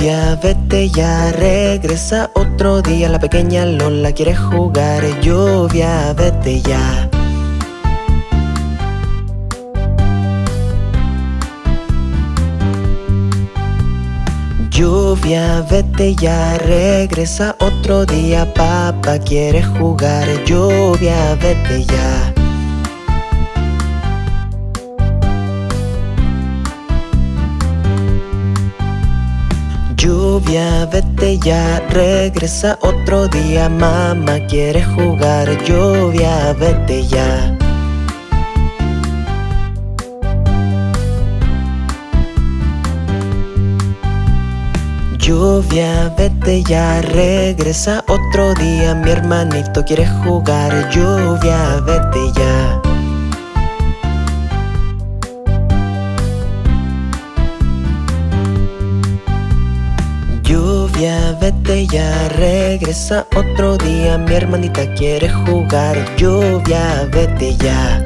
Lluvia, vete ya, regresa otro día. La pequeña Lola quiere jugar Lluvia, vete ya. Lluvia, vete ya, regresa otro día. Papá quiere jugar Lluvia, vete ya Lluvia, vete ya, regresa otro día Mamá quiere jugar Lluvia, vete ya. Lluvia, vete ya, regresa otro día Mi hermanito quiere jugar Lluvia, vete ya Lluvia, vete ya, regresa otro día. Mi hermanita quiere jugar. Lluvia, vete ya